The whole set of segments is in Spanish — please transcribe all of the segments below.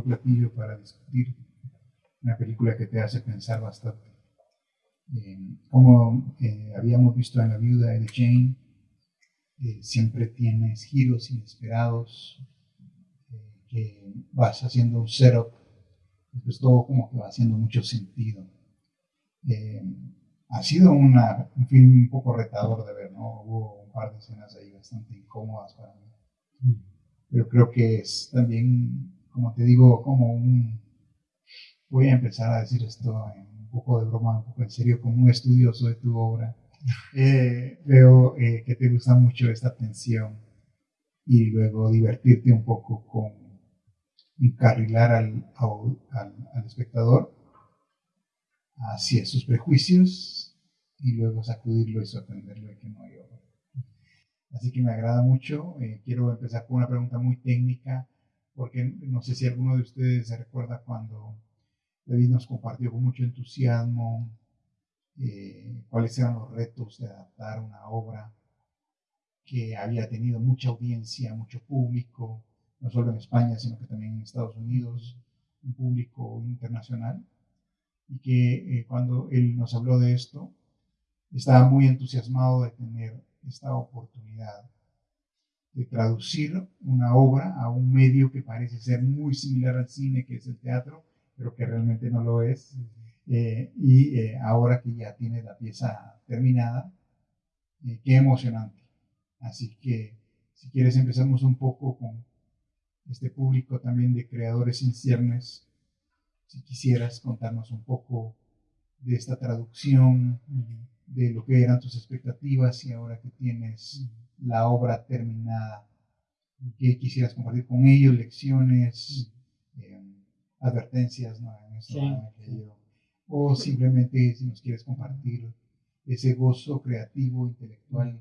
buen platillo para discutir. Una película que te hace pensar bastante. Eh, como eh, habíamos visto en La Viuda de Jane, eh, siempre tienes giros inesperados que vas haciendo un setup, después todo como que va haciendo mucho sentido. ha sido una, un film un poco retador de ver, ¿no? Hubo un par de escenas ahí bastante incómodas para mí. Pero creo que es también como te digo, como un, voy a empezar a decir esto en un poco de broma, un poco en serio, como un estudioso de tu obra. Eh, veo eh, que te gusta mucho esta tensión y luego divertirte un poco con encarrilar al, al, al espectador hacia sus prejuicios y luego sacudirlo y sorprenderlo de que no hay obra. Así que me agrada mucho. Eh, quiero empezar con una pregunta muy técnica porque no sé si alguno de ustedes se recuerda cuando David nos compartió con mucho entusiasmo eh, cuáles eran los retos de adaptar una obra que había tenido mucha audiencia, mucho público, no solo en España, sino que también en Estados Unidos, un público internacional, y que eh, cuando él nos habló de esto, estaba muy entusiasmado de tener esta oportunidad de traducir una obra a un medio que parece ser muy similar al cine, que es el teatro, pero que realmente no lo es. Eh, y eh, ahora que ya tiene la pieza terminada, eh, qué emocionante. Así que si quieres empezamos un poco con este público también de creadores sin ciernes, si quisieras contarnos un poco de esta traducción, de lo que eran tus expectativas y ahora que tienes la obra terminada, que quisieras compartir con ellos, lecciones, eh, advertencias, ¿no? o simplemente si nos quieres compartir ese gozo creativo, intelectual,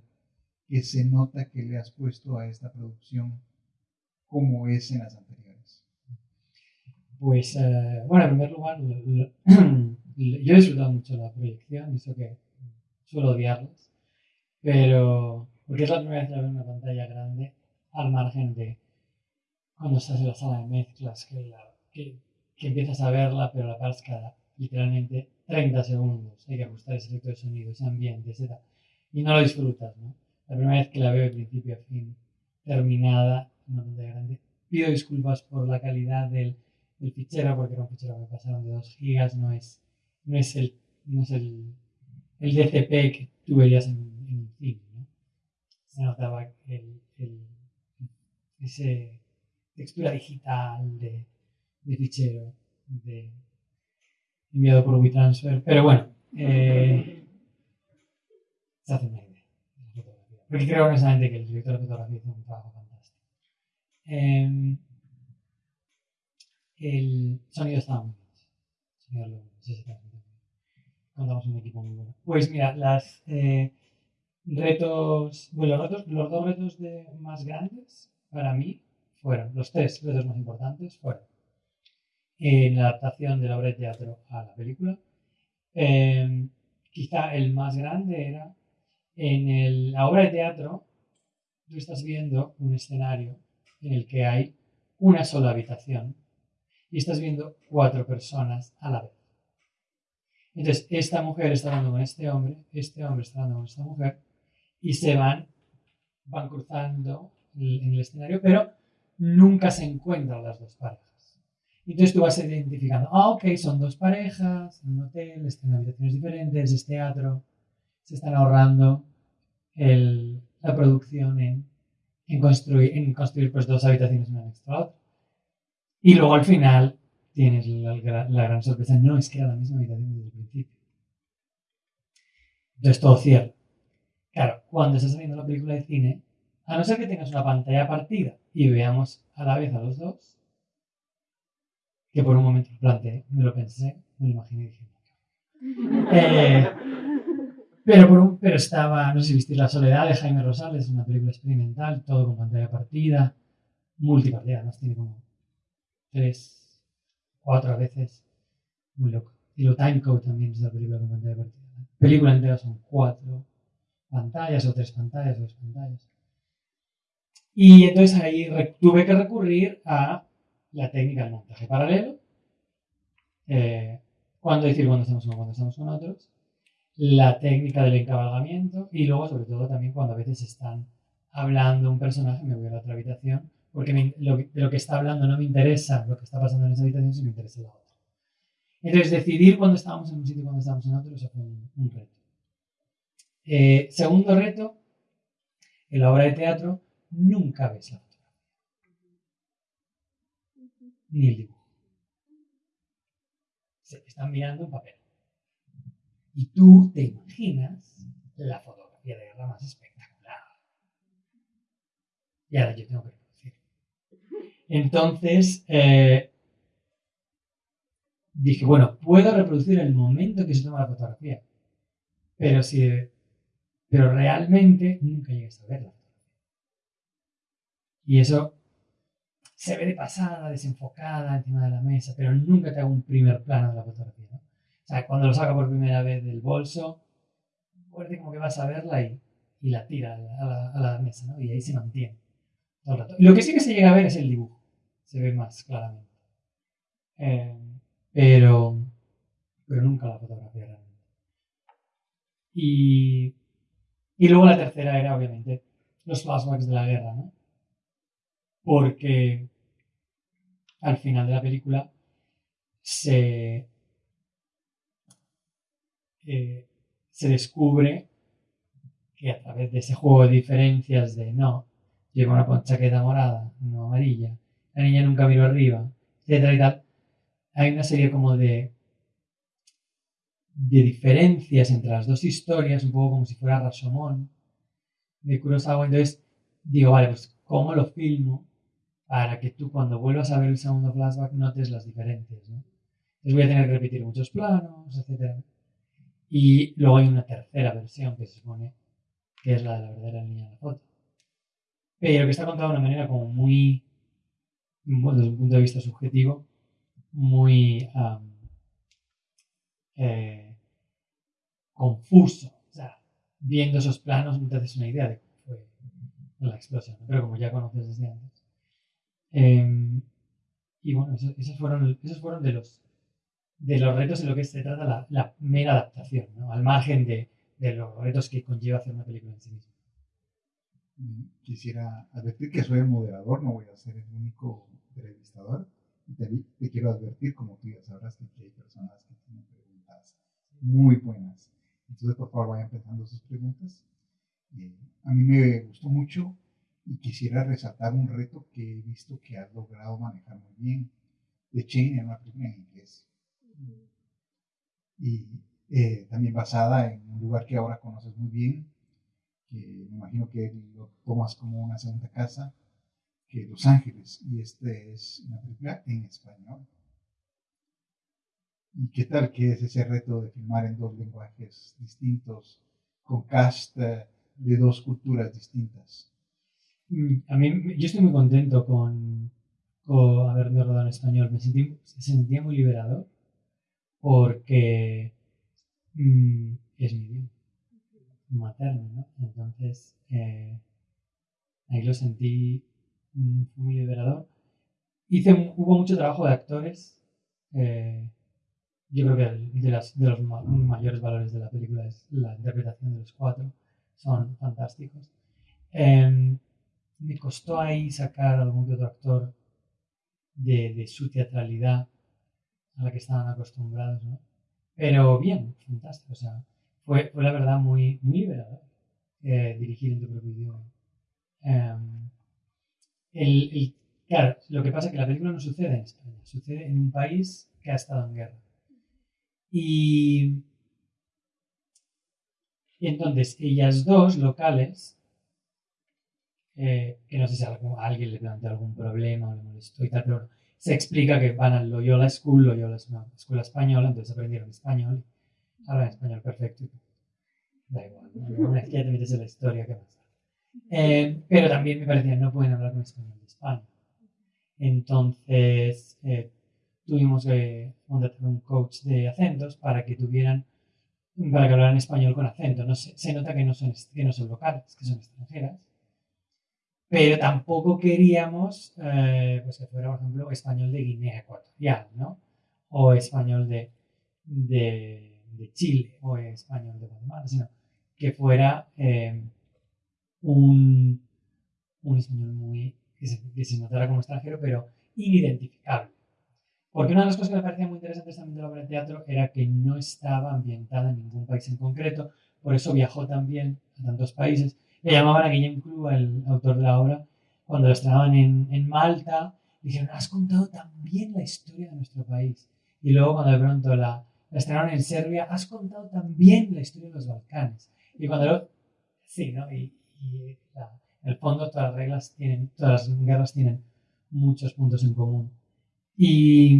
que se nota que le has puesto a esta producción como es en las anteriores. Pues, eh, bueno, en primer lugar, yo he disfrutado mucho la proyección, eso que suelo odiarlas, pero porque es la primera vez que la veo una pantalla grande, al margen de cuando estás en la sala de mezclas, que, que, empiezas a verla, pero la paras cada literalmente 30 segundos. Hay que ajustar ese efecto de sonido, ese ambiente, etc. Y no lo disfrutas, ¿no? La primera vez que la veo de principio a fin, terminada en una pantalla grande. Pido disculpas por la calidad del, del fichero, porque era un fichero que me pasaron de 2 gigas, no es, no es, el, no es el, el DCP que tú verías en, en se notaba el, el, ese textura digital de, de fichero enviado por WeTransfer. Pero bueno, eh, se hace una idea Porque creo que el director de fotografía hizo un trabajo fantástico. Eh, el sonido estaba muy bien. Contamos un equipo muy bueno. Pues mira, las. Eh, retos, bueno, los, retos, los dos retos de, más grandes para mí fueron, los tres retos más importantes fueron en la adaptación de la obra de teatro a la película. Em, quizá el más grande era en la obra de teatro, tú estás viendo un escenario en el que hay una sola habitación y estás viendo cuatro personas a la vez. Entonces, esta mujer está hablando con este hombre, este hombre está hablando con esta mujer, y se van, van cruzando en el escenario, pero nunca se encuentran las dos parejas. Entonces tú vas identificando, ah, ok, son dos parejas, en un hotel, están en habitaciones diferentes, es teatro, se están ahorrando el, la producción en, en, construir, en construir pues dos habitaciones una next a. Y luego al final tienes la, la, gran sorpresa, no es que era la misma habitación desde el principio. Entonces todo cierto. Claro, cuando estás viendo la película de cine, a no ser que tengas una pantalla partida y veamos a la vez a los dos, que por un momento lo planteé, me lo pensé, me lo imaginé y dije, eh, pero, por un, pero estaba, no sé si viste La Soledad de Jaime Rosales, una película experimental, todo con pantalla partida, multipartida, además tiene como tres, cuatro veces, muy loco. Y lo Timecode también es la película con pantalla partida. La película entera son cuatro, pantallas o tres pantallas dos pantallas. Y entonces ahí tuve que recurrir a la técnica del montaje paralelo, eh, cuándo decir cuando estamos uno, cuando estamos con otros, la técnica del encabalgamiento y luego, sobre todo, también cuando a veces están hablando un personaje, me voy a la otra habitación, porque lo, de lo que está hablando no me interesa lo que está pasando en esa habitación, sino me interesa la otra. Entonces, decidir cuándo estábamos en un sitio y cuándo estábamos en otro, eso fue un, reto. Eh, segundo reto, en la obra de teatro nunca ves la fotografía. Ni el dibujo. Se están mirando un papel. Y tú te imaginas la fotografía de guerra más espectacular. Y ahora yo tengo que reproducir. Entonces, eh, dije, bueno, puedo reproducir el momento que se toma la fotografía. Pero si pero realmente nunca llegas a verla. Y eso se ve de pasada, desenfocada encima de la mesa, pero nunca te hago un primer plano de la fotografía. O sea, cuando lo saca por primera vez del bolso, parece como que vas a verla y, y la tira a la, mesa, ¿no? Y ahí se mantiene todo el rato. lo que sí que se llega a ver es el dibujo, se ve más claramente. Eh, pero, pero nunca la fotografía realmente. Y, y luego la tercera era, obviamente, los flashbacks de la guerra, ¿no? porque al final de la película se, eh, se descubre que a través de ese juego de diferencias de no, lleva una chaqueta morada, no amarilla, la niña nunca miró arriba, etcétera y tal, hay una serie como de de diferencias entre las dos historias, un poco como si fuera Rashomon de Kurosawa. Entonces digo, vale, pues ¿cómo lo filmo para que tú cuando vuelvas a ver el segundo flashback notes las diferencias, ¿no? Entonces voy a tener que repetir muchos planos, etc. Y luego hay una tercera versión que se supone que es la de la verdadera niña de la foto. Pero que está contada de una manera como muy, desde un punto de vista subjetivo, muy eh, confuso. O sea, viendo esos planos no te haces una idea de cómo fue la explosión, pero como ya conoces desde antes. Em, y bueno, esos, fueron, esos fueron de los, de los retos en lo que se trata la, la mera adaptación, ¿no? al margen de, de, los retos que conlleva hacer una película en sí misma. Quisiera advertir que soy el moderador, no voy a ser el único entrevistador. Y te, quiero advertir, como tú ya sabrás, que hay personas que tienen preguntas muy buenas. Entonces, por favor, vayan pensando sus preguntas. Eh, a mí me gustó mucho y quisiera resaltar un reto que he visto que has logrado manejar muy bien. de Chain en una película en inglés. Y eh, también basada en un lugar que ahora conoces muy bien, que me imagino que lo tomas como una segunda casa, que Los Ángeles. Y este es una película en español. ¿Y qué tal que es ese reto de filmar en dos lenguajes distintos, con cast eh, de dos culturas distintas? Mm, a mí, yo estoy muy contento con, con haberme rodado en español. Me sentí, se sentía muy liberador porque mm, es mi idioma materno, ¿no? Entonces, eh, ahí lo sentí mm, muy liberador. Hice, hubo mucho trabajo de actores. Eh, yo creo que de, las, de los mayores valores de la película es la interpretación de los cuatro. Son fantásticos. Em, me costó ahí sacar algún que otro actor de, su teatralidad a la que estaban acostumbrados, ¿no? Pero bien, fantástico, o sea, fue, fue la verdad muy, muy liberador eh, dirigir en tu propio idioma. Em, el, claro, lo que pasa es que la película no sucede en España, sucede en un país que ha estado en guerra. Y, entonces ellas dos locales eh, que no sé si a alguien le plantea algún problema o le molestó y tal, pero se explica que van al Loyola School, Loyola es una escuela española, entonces aprendieron español, hablan español perfecto. Da igual, una vez que ya te metes en la historia, ¿qué pasa? Eh, pero también me parecía, no pueden hablar con español de España. Entonces, eh, tuvimos contratar un coach de acentos para que tuvieran, para que hablaran español con acento. No se, se nota que no, son, que no son locales, que son extranjeras pero tampoco queríamos eh, pues que fuera, por ejemplo, español de Guinea Ecuatorial, ¿no? O español de, de, Chile, o español de Guatemala, sino que fuera eh, un, un, español muy, que se, que se, notara como extranjero, pero inidentificable. Porque una de las cosas que me parecía muy interesantes también de la obra de teatro era que no estaba ambientada en ningún país en concreto, por eso viajó también a tantos países le llamaban a Guillem Club, el autor de la obra, cuando lo estrenaban en, en Malta, dijeron, has contado también la historia de nuestro país. Y luego cuando de pronto la, la estrenaron en Serbia, has contado también la historia de los Balcanes. Y cuando lo, sí, ¿no? Y, y la, en el fondo todas las reglas tienen, todas las guerras tienen muchos puntos en común. Y,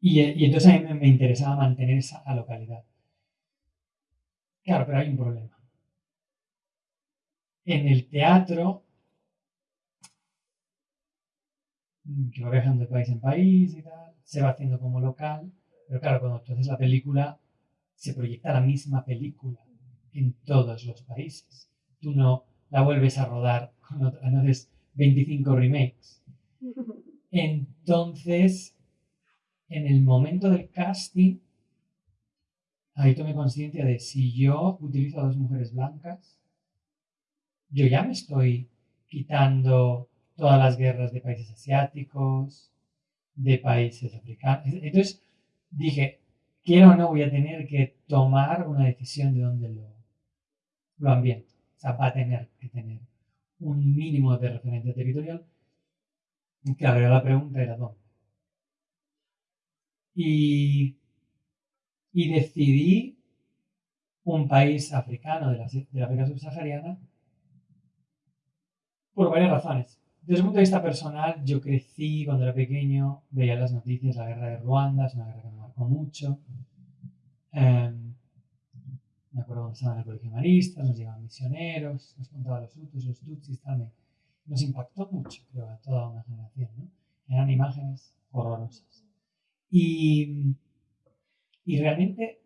y, y entonces a mí me, interesaba mantener esa localidad. Claro, pero hay un problema en el teatro, que va viajando de país en país y tal, se va haciendo como local, pero claro, cuando tú haces la película, se proyecta la misma película en todos los países. Tú no la vuelves a rodar no haces 25 remakes. Entonces, en el momento del casting, ahí tomé conciencia de si yo utilizo a dos mujeres blancas, yo ya me estoy quitando todas las guerras de países asiáticos, de países africanos. Entonces dije, quiero o no, voy a tener que tomar una decisión de dónde lo, lo ambiento. O sea, va a tener que tener un mínimo de referencia territorial. Claro, la pregunta era dónde. Y, y decidí un país africano de la, de África subsahariana por varias razones. Desde un punto de vista personal, yo crecí cuando era pequeño, veía las noticias, la guerra de Ruanda, es una guerra que me marcó mucho. Em, me acuerdo cuando estaba en el colegio maristas, nos llevaban misioneros, nos contaban los hutus, los tutsis, tal. Nos impactó mucho, creo, a toda una generación, ¿no? Eran imágenes horrorosas. Y, y realmente,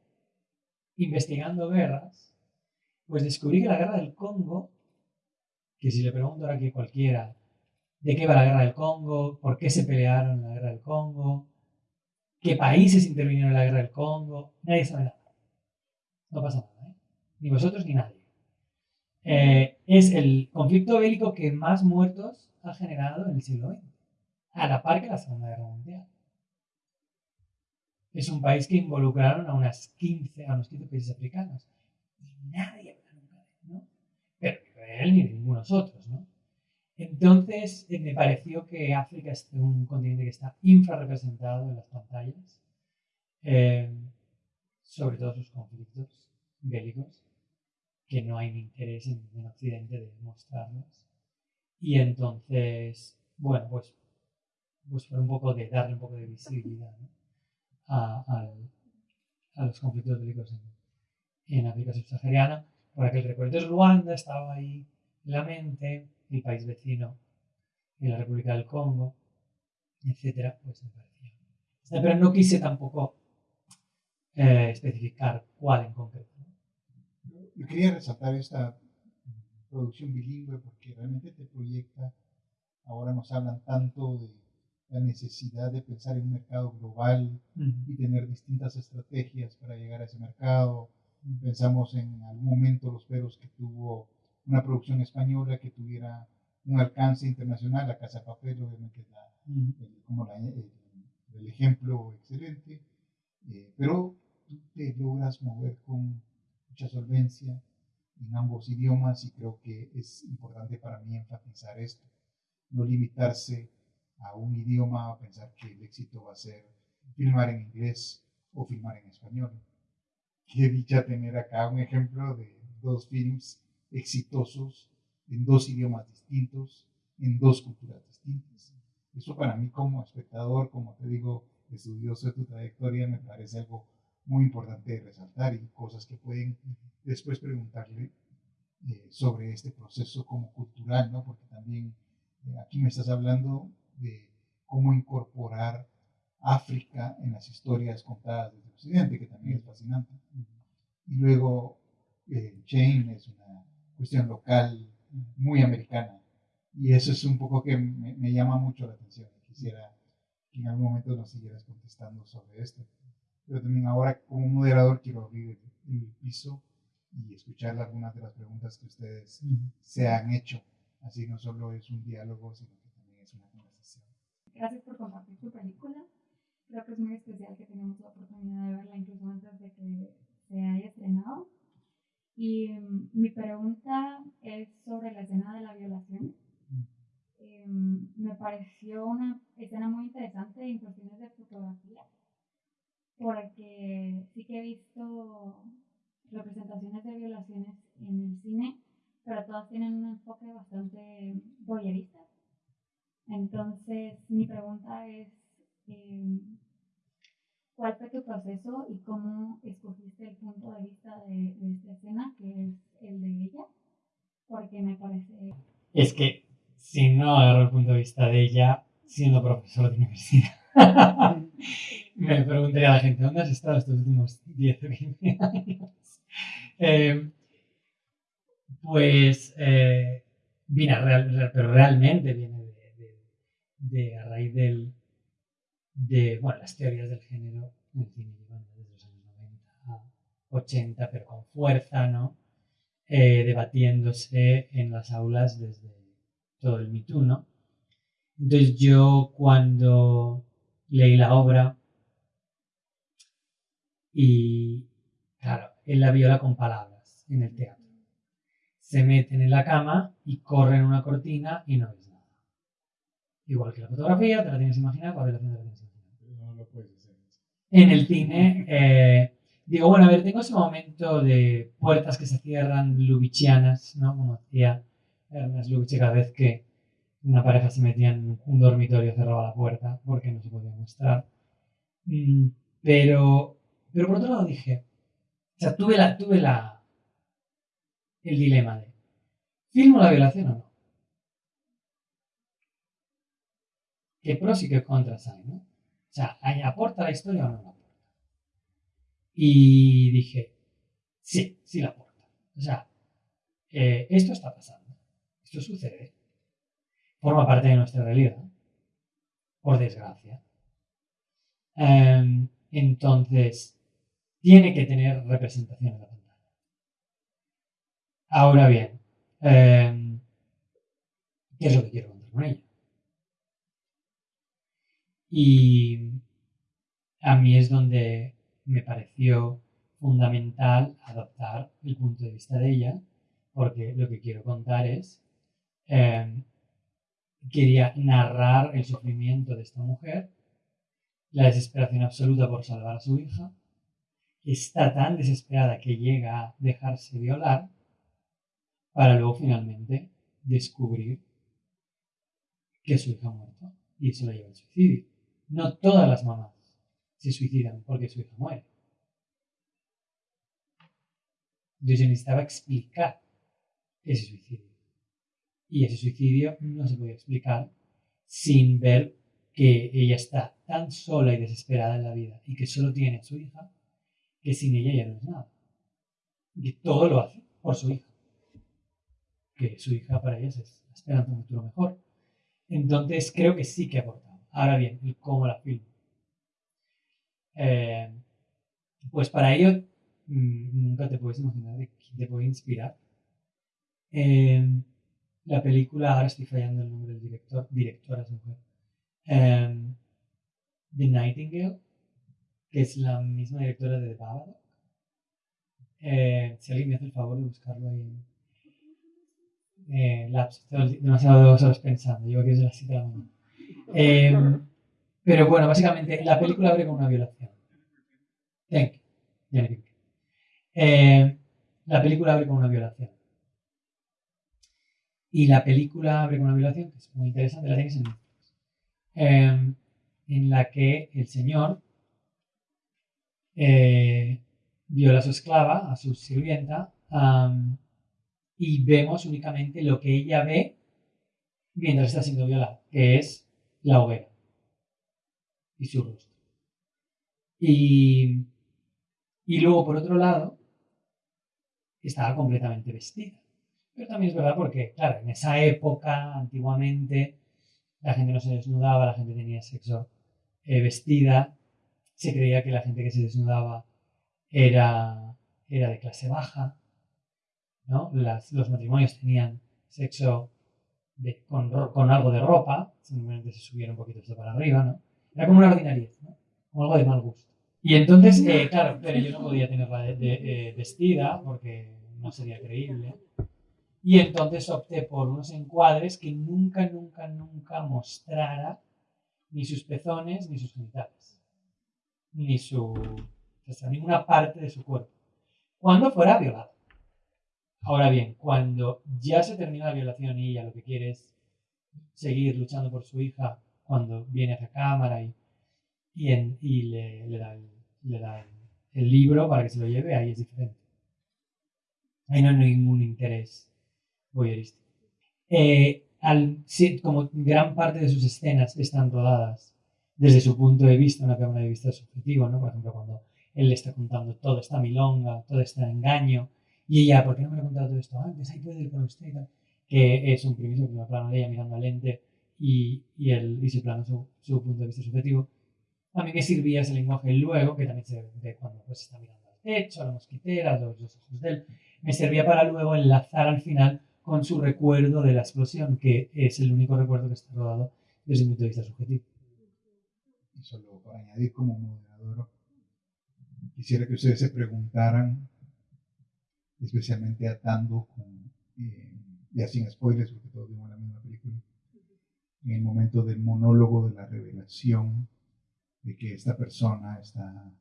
investigando guerras, pues descubrí que la guerra del Congo que si le pregunto ahora que cualquiera de qué va la guerra del Congo, por qué se pelearon en la guerra del Congo, qué países intervinieron en la guerra del Congo, nadie sabe nada. No pasa nada, ¿eh? ni vosotros ni nadie. Eh, es el conflicto bélico que más muertos ha generado en el siglo XX, a la par que la Segunda Guerra Mundial. Es un país que involucraron a unas 15, a unos 15 países africanos. nadie pero ni de él ni de ninguno de otros, ¿no? Entonces eh, me pareció que África es un continente que está infrarrepresentado en las pantallas, eh, sobre todo sus conflictos bélicos, que no hay interés en, en, Occidente de mostrarlos. Y entonces, bueno, pues, pues un poco de darle un poco de visibilidad a, los conflictos bélicos en, en África subsahariana por aquel recuerdo. Entonces Ruanda estaba ahí la mente, el país vecino la República del Congo, etcétera, pues me parecía. Pero no quise tampoco eh, especificar cuál en concreto. Yo quería resaltar esta producción bilingüe porque realmente te proyecta, ahora nos hablan tanto de la necesidad de pensar en un mercado global uh -huh. y tener distintas estrategias para llegar a ese mercado, Pensamos en algún momento los peros que tuvo una producción española que tuviera un alcance internacional, la Casa de Papel obviamente es la, el, como la, el, el, ejemplo excelente, eh, pero tú te logras mover con mucha solvencia en ambos idiomas y creo que es importante para mí enfatizar esto, no limitarse a un idioma a pensar que el éxito va a ser filmar en inglés o filmar en español qué dicha tener acá un ejemplo de dos films exitosos en dos idiomas distintos, en dos culturas distintas. Eso para mí como espectador, como te digo, estudioso de tu trayectoria, me parece algo muy importante de resaltar y cosas que pueden después preguntarle eh, sobre este proceso como cultural, ¿no? Porque también eh, aquí me estás hablando de cómo incorporar África en las historias contadas desde Occidente, que también es fascinante. Y luego eh, es una cuestión local muy americana. Y eso es un poco que me, me llama mucho la atención. Quisiera que en algún momento nos siguieras contestando sobre esto. Pero también ahora como moderador quiero abrir el, el piso y escuchar algunas de las preguntas que ustedes se han hecho. Así no solo es un diálogo, sino que también es una conversación. Gracias por compartir tu película. Creo que es muy especial que tengamos la oportunidad de verla incluso antes de que se haya estrenado. Y um, mi pregunta es sobre la escena de la violación. Um, me pareció una escena muy interesante en cuestiones de fotografía, porque sí que he visto representaciones de violaciones en el cine, pero todas tienen un enfoque bastante voyerista. Entonces, mi pregunta es, eh, ¿cuál fue tu proceso y cómo escogiste el punto de vista de, de, esta escena, que es el de ella? Porque me parece... Es que si no agarro el punto de vista de ella, siendo profesor de universidad, me preguntaría a la gente, ¿dónde has estado estos últimos 10 o 15 años? Eh, pues, eh, viene real, pero realmente viene de, de, de, a raíz del, de, bueno, las teorías del género en cine desde los años 90 a 80, pero con fuerza, ¿no? Eh, debatiéndose en las aulas desde todo el Me Too, ¿no? Entonces yo cuando leí la obra y, claro, él la viola con palabras en el teatro. Se meten en la cama y corren una cortina y no ves nada. Igual que la fotografía, te la tienes que imaginar, la violación te la tienes que imaginar. No lo puedes hacer. En el cine, eh, digo, bueno, a ver, tengo ese momento de puertas que se cierran lubichianas, ¿no? Como decía Ernest Lubitsch cada vez que una pareja se metía en un dormitorio cerraba la puerta porque no se podía mostrar. Mm, pero, pero por otro lado dije, o sea, tuve la, tuve la, el dilema de, ¿filmo la violación o no? ¿Qué pros y qué contras hay, no? O sea, ¿aporta la historia o no la aporta? Y dije, sí, sí la aporta. O sea, eh, esto está pasando, esto sucede, forma parte de nuestra realidad, por desgracia. Um, entonces, tiene que tener representación en la pantalla. Ahora bien, eh, ¿qué es lo que quiero contar con ella? Y a mí es donde me pareció fundamental adoptar el punto de vista de ella, porque lo que quiero contar es, eh, quería narrar el sufrimiento de esta mujer, la desesperación absoluta por salvar a su hija, está tan desesperada que llega a dejarse violar para luego finalmente descubrir que su hija ha muerto y eso la lleva al suicidio. No todas las mamás se suicidan porque su hija muere. Entonces yo necesitaba explicar ese suicidio. Y ese suicidio no se podía explicar sin ver que ella está tan sola y desesperada en la vida y que solo tiene a su hija que sin ella ya no es nada. Y todo lo hace por su hija. Que su hija para ella es esperanza un futuro mejor. Entonces creo que sí que ha aportado. Ahora bien, el cómo la filmo. Eh, pues para ello mmm, nunca te puedes imaginar de quién te puede inspirar. Eh, la película, ahora estoy fallando el nombre del director, directora es mujer. Eh, The Nightingale que es la misma directora de Babadook. Eh, si alguien me hace el favor de buscarlo ahí eh, Labs, demasiado horas pensando, desde las 7 de la mañana. Eh, pero bueno, básicamente la película abre con una violación. Thank you. Eh, la película abre con una violación. Y la película abre con una violación que es muy interesante, la tienes en Netflix. Eh, en la que el señor eh, viola a su esclava, a su sirvienta, y vemos únicamente lo que ella ve mientras está siendo violada, que es la hoguera y su rostro. Y, y luego, por otro lado, estaba completamente vestida. Pero también es verdad porque, claro, en esa época, antiguamente, la gente no se desnudaba, la gente tenía sexo eh, vestida, se creía que la gente que se desnudaba era, era de clase baja, ¿no? los matrimonios tenían sexo con, con, algo de ropa, simplemente se subiera un poquito esto para arriba, ¿no? Era como una ordinariedad, ¿no? Como algo de mal gusto. Y entonces, eh, claro, pero yo no podía tenerla de, eh, vestida porque no sería creíble. Y entonces opté por unos encuadres que nunca, nunca, nunca mostrara ni sus pezones ni sus genitales, ni su, o sea, ninguna parte de su cuerpo, cuando fuera violada. Ahora bien, cuando ya se termina la violación y ella lo que quiere es seguir luchando por su hija, cuando viene a la cámara y, y, le, da, el, libro para que se lo lleve, ahí es diferente. Ahí no hay ningún interés voyeurístico. Eh, al, como gran parte de sus escenas están rodadas desde su punto de vista, una cámara de vista subjetivo, ¿no? Por ejemplo, cuando él le está contando todo esta milonga, todo este engaño, y ella, ¿por qué no me ha contado todo esto antes? Ahí puede ir con usted. Que es un primer plano de ella mirando al lente y, y, el, y su plano, su, su, punto de vista subjetivo. A mí me servía ese lenguaje luego, que también se ve cuando pues, está mirando al techo, a la mosquitera, los, los ojos de él. Me servía para luego enlazar al final con su recuerdo de la explosión, que es el único recuerdo que está rodado desde mi punto de vista subjetivo. Y solo para añadir como moderador, quisiera que ustedes se preguntaran especialmente atando con, eh, ya sin spoilers, porque todos vimos la misma película, en el momento del monólogo de la revelación de que esta persona está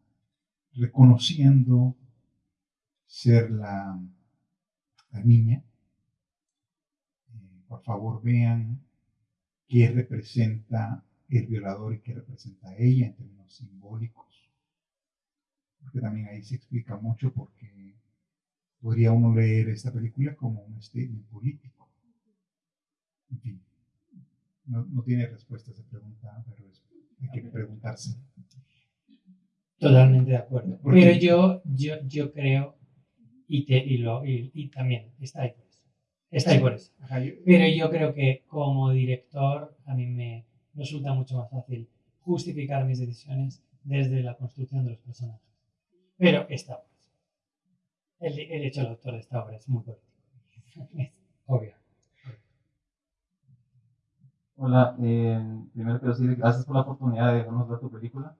reconociendo ser la, la niña. Por favor, vean qué representa el violador y qué representa ella en términos simbólicos. Porque también ahí se explica mucho porque podría uno leer esta película como un statement político. En fin, no, tiene respuesta a esa pregunta, pero hay que preguntarse. Totalmente de acuerdo. pero yo, yo, yo creo, y, te, y, lo, y, también está ahí. Está ahí por eso. Pero yo creo que como director a mí me resulta mucho más fácil justificar mis decisiones desde la construcción de los personajes. Pero está el, el hecho del autor de esta obra es muy político. obvio. Hola, eh, primero quiero decir gracias por la oportunidad de dejarnos ver tu película,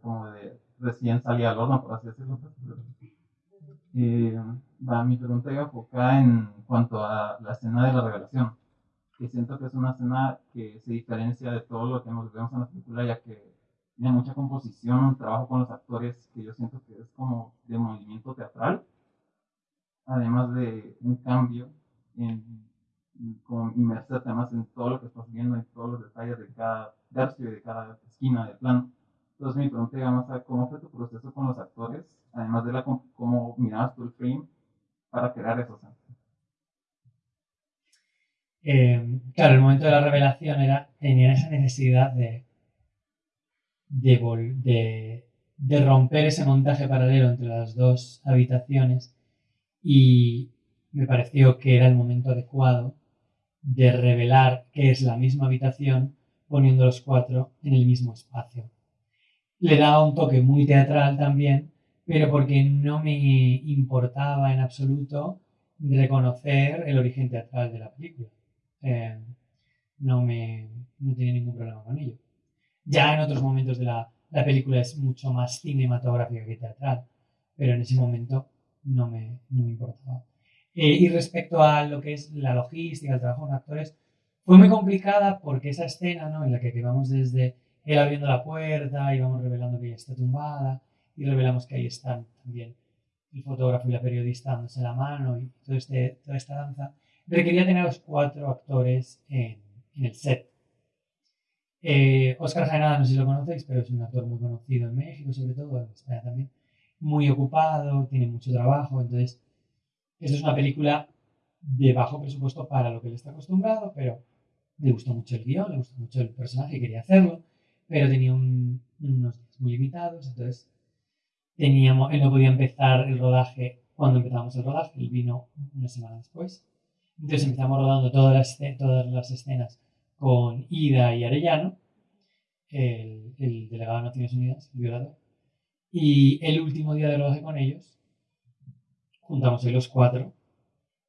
como de recién salía al horno, por así decirlo. Pues, eh, mi pregunta enfocada en cuanto a la escena de la revelación, que siento que es una escena que se diferencia de todo lo que vemos en la película, ya que tiene mucha composición, trabajo con los actores que yo siento que es como de movimiento teatral, además de un cambio en, como inmersarte además en todo lo que estás viendo, en todos los detalles de cada tercio y de cada esquina del plano. Entonces mi pregunta digamos, cómo fue tu proceso con los actores, además de cómo mirabas tú el frame para crear esos eh, claro, el momento de la revelación era, tenían esa necesidad de, de romper ese montaje paralelo entre las dos habitaciones y me pareció que era el momento adecuado de revelar que es la misma habitación poniendo los cuatro en el mismo espacio. Le daba un toque muy teatral también, pero porque no me importaba en absoluto reconocer el origen teatral de la película. Eh, no, me, no tenía ningún problema con ello. Ya en otros momentos de la, la película es mucho más cinematográfica que teatral, pero en ese momento no me, no me importaba. Eh, y respecto a lo que es la logística, el trabajo con actores, fue muy complicada porque esa escena ¿no? en la que vamos desde él abriendo la puerta y vamos revelando que ella está tumbada y revelamos que ahí están también el fotógrafo y la periodista dándose la mano y todo este, toda esta danza, requería tener a los cuatro actores en, en el set. Eh, Oscar Jaenada, no sé si lo conocéis, pero es un actor muy conocido en México, sobre todo, en España también. Muy ocupado, tiene mucho trabajo, entonces esto es una película de bajo presupuesto para lo que él está acostumbrado, pero le gustó mucho el guion, le gustó mucho el personaje, quería hacerlo, pero tenía unos días muy limitados, entonces teníamos, él no podía empezar el rodaje cuando empezamos el rodaje, él vino una semana después, Entonces empezamos rodando todas las, todas las escenas con Ida y Arellano, el, el delegado de Naciones Unidas, el violador. Y el último día de rodaje con ellos, juntamos hoy los cuatro.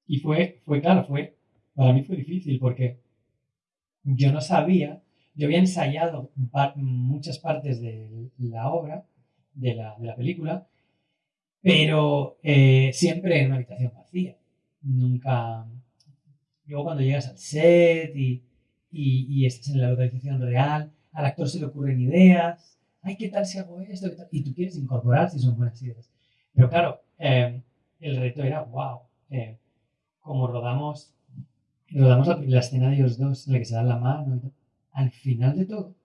Y fue, fue claro, fue, para mí fue difícil porque yo no sabía, yo había ensayado par- muchas partes de la obra, de la, de la película, pero eh, siempre en una habitación vacía. Nunca. Luego, cuando llegas al set y, y, y estás en la localización real, al actor se le ocurren ideas. Ay, ¿qué tal si hago esto? ¿Qué tal? Y tú quieres incorporar si son buenas ideas. Pero claro, eh, el reto era, wow, eh, como rodamos, rodamos la, la escena de ellos dos en la que se dan la mano y al final de todo,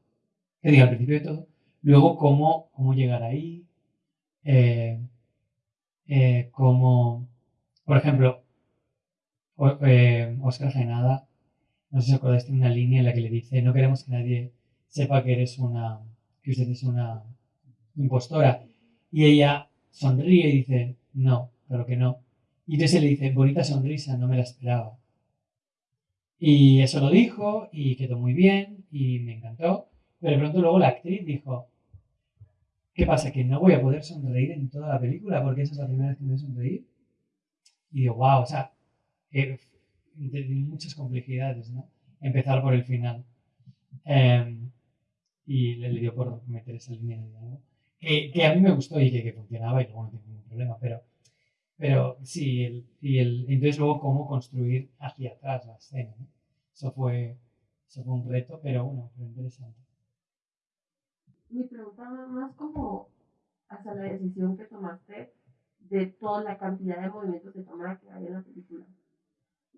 que diga, al principio de todo, luego cómo, cómo llegar ahí, eh, eh, como, por ejemplo, o- eh, Oscar Genada, no sé si acordáis, tiene una línea en la que le dice, no queremos que nadie sepa que eres una, que usted es una impostora. Y ella sonríe y dice, no, claro que no. Y entonces le dice, bonita sonrisa, no me la esperaba. Y eso lo dijo y quedó muy bien y me encantó. Pero de pronto luego la actriz dijo, ¿qué pasa? Que no voy a poder sonreír en toda la película porque esa es la primera vez que me voy a sonreír. Y digo, wow, o sea, eh, muchas complejidades, ¿no? Empezar por el final. Em, y le, le dio por meter esa línea de diálogo. Que, que a mí me gustó y que, que funcionaba y luego no tengo ningún problema, pero, pero sí, el, y el, entonces luego cómo construir hacia atrás la escena, ¿no? Eso fue, eso fue un reto, pero bueno, fue interesante. Mi pregunta más como hacia la decisión que tomaste de toda la cantidad de movimientos de cámara que hay en la película.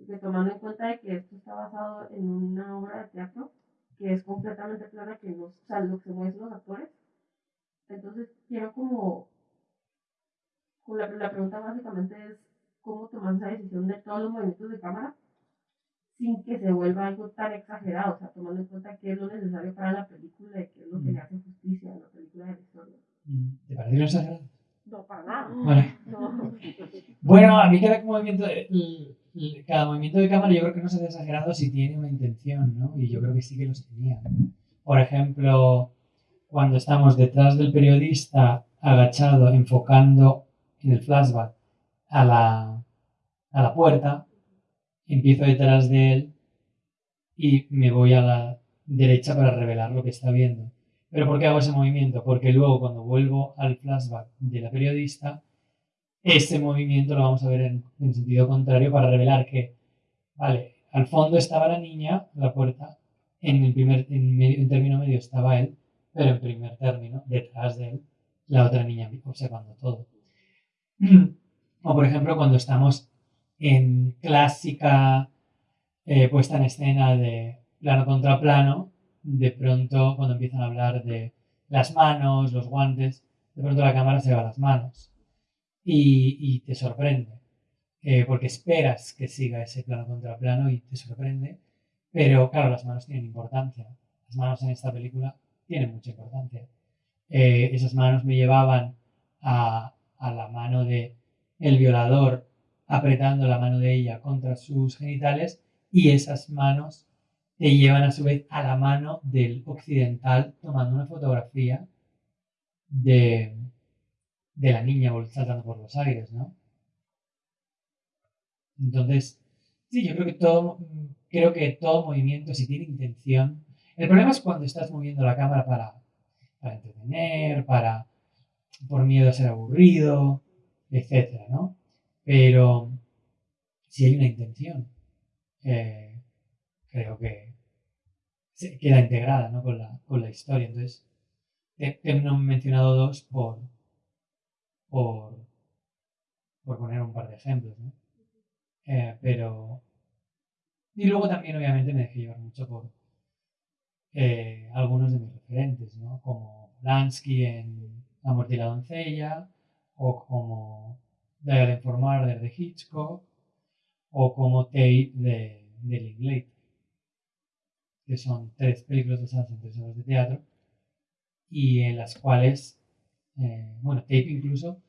Que tomando en cuenta de que esto está basado en una obra de teatro que es completamente clara que los, o sea, lo que se mueven los actores. Entonces quiero como, la, la pregunta básicamente es cómo tomar esa decisión de todos los movimientos de cámara sin que se vuelva algo tan exagerado, o sea, tomando en cuenta qué es lo necesario para la película y qué es lo que le hace justicia a la película de la historia. ¿Te pareció exagerado? No, para nada. Vale. No. Bueno, a mí cada movimiento, cada movimiento de cámara yo creo que no se hace exagerado si tiene una intención, ¿no? Y yo creo que sí que los tenía. Por ejemplo, cuando estamos detrás del periodista agachado, enfocando en el flashback a la, a la puerta, empiezo detrás de él y me voy a la derecha para revelar lo que está viendo. ¿Pero por qué hago ese movimiento? Porque luego cuando vuelvo al flashback de la periodista, ese movimiento lo vamos a ver en, en sentido contrario para revelar que, vale, al fondo estaba la niña, la puerta, en el primer, en, medio- en término medio estaba él, pero en primer término, detrás de él, la otra niña observando todo. O por ejemplo, cuando estamos en clásica eh, puesta en escena de plano contra plano, de pronto cuando empiezan a hablar de las manos, los guantes, de pronto la cámara se va a las manos y, y te sorprende, eh, porque esperas que siga ese plano contra plano y te sorprende, pero claro, las manos tienen importancia, las manos en esta película tienen mucha importancia. Eh, esas manos me llevaban a, a la mano de el violador apretando la mano de ella contra sus genitales y esas manos te llevan a su vez a la mano del occidental tomando una fotografía de, de la niña saltando por los aires, ¿no? Entonces, sí, yo creo que todo, creo que todo movimiento, si tiene intención, el problema es cuando estás moviendo la cámara para, para entretener, para, por miedo a ser aburrido, etcétera, ¿no? Pero si hay una intención, eh, creo que queda integrada ¿no? con, la, con la historia. Entonces, te, te he mencionado dos por, por, por poner un par de ejemplos, ¿no? Eh, pero... Y luego también, obviamente, me dejé llevar mucho por eh, algunos de mis referentes, ¿no? Como Lansky en La muerte y la doncella, o como Dial for Murder de Hitchcock, o como Tape de, de Linklater, que son tres películas basadas en tres obras de teatro, y en las cuales, eh, bueno, Tape incluso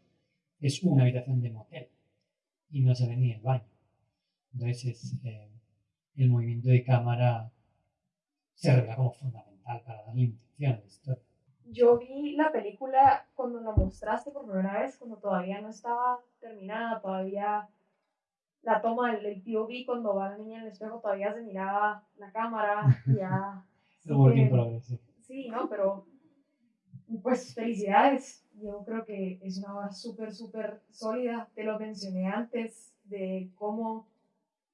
es una habitación de motel, y no se ve ni el baño. Entonces es, eh, el movimiento de cámara se revela como fundamental para darle intención a la historia. Yo vi la película cuando la mostraste por primera vez, cuando todavía no estaba terminada, todavía la toma del, POV cuando va la niña en el espejo todavía se miraba la cámara, ya... sí que- progress, sí. Sí, ¿no? Pero, pues, felicidades. Yo creo que es una obra súper, súper sólida. Te lo mencioné antes, de cómo